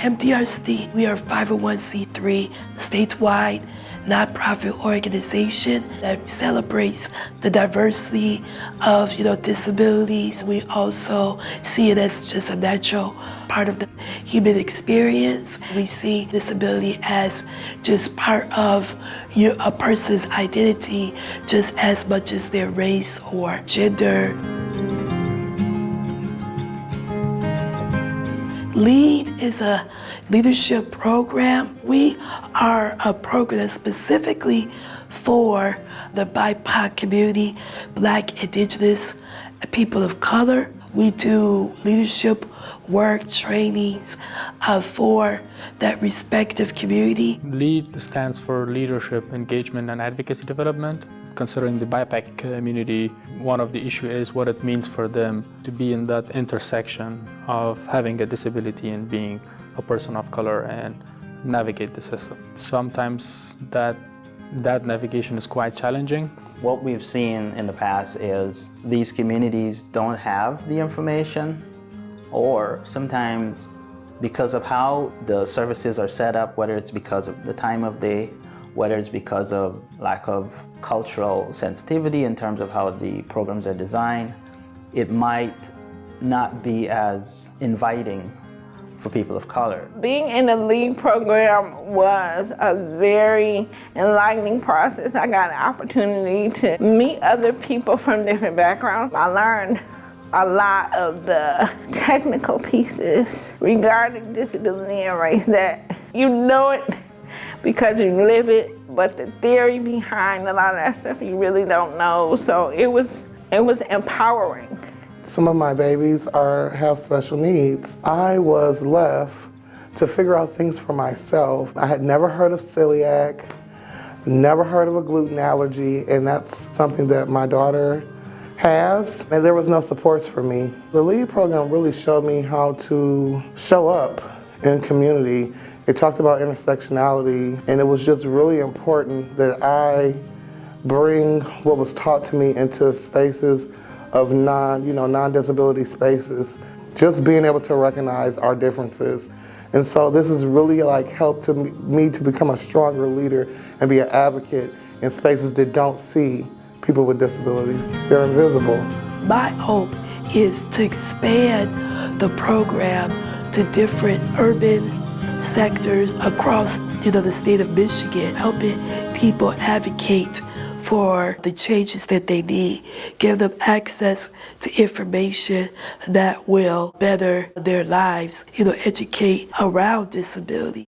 MDRC, we are 501c3 statewide nonprofit organization that celebrates the diversity of you know disabilities. We also see it as just a natural part of the human experience. We see disability as just part of your, a person's identity just as much as their race or gender. LEAD is a leadership program. We are a program specifically for the BIPOC community, Black, Indigenous, people of color. We do leadership work trainings uh, for that respective community. LEAD stands for Leadership, Engagement and Advocacy Development. Considering the BIPOC community, one of the issues is what it means for them to be in that intersection of having a disability and being a person of color and navigate the system. Sometimes that, that navigation is quite challenging. What we've seen in the past is these communities don't have the information or sometimes because of how the services are set up, whether it's because of the time of day, whether it's because of lack of cultural sensitivity in terms of how the programs are designed, it might not be as inviting for people of color. Being in the LEAD program was a very enlightening process. I got an opportunity to meet other people from different backgrounds. I learned a lot of the technical pieces regarding disability and race that you know it because you live it, but the theory behind a lot of that stuff you really don't know. So it was, it was empowering. Some of my babies are have special needs. I was left to figure out things for myself. I had never heard of celiac, never heard of a gluten allergy, and that's something that my daughter has, and there was no supports for me. The LEAD program really showed me how to show up in community. It talked about intersectionality, and it was just really important that I bring what was taught to me into spaces of non, you know, non-disability spaces. Just being able to recognize our differences. And so this has really like helped to me to become a stronger leader and be an advocate in spaces that don't see people with disabilities. They're invisible. My hope is to expand the program to different urban sectors across you know, the state of Michigan, helping people advocate for the changes that they need, give them access to information that will better their lives, you know, educate around disability.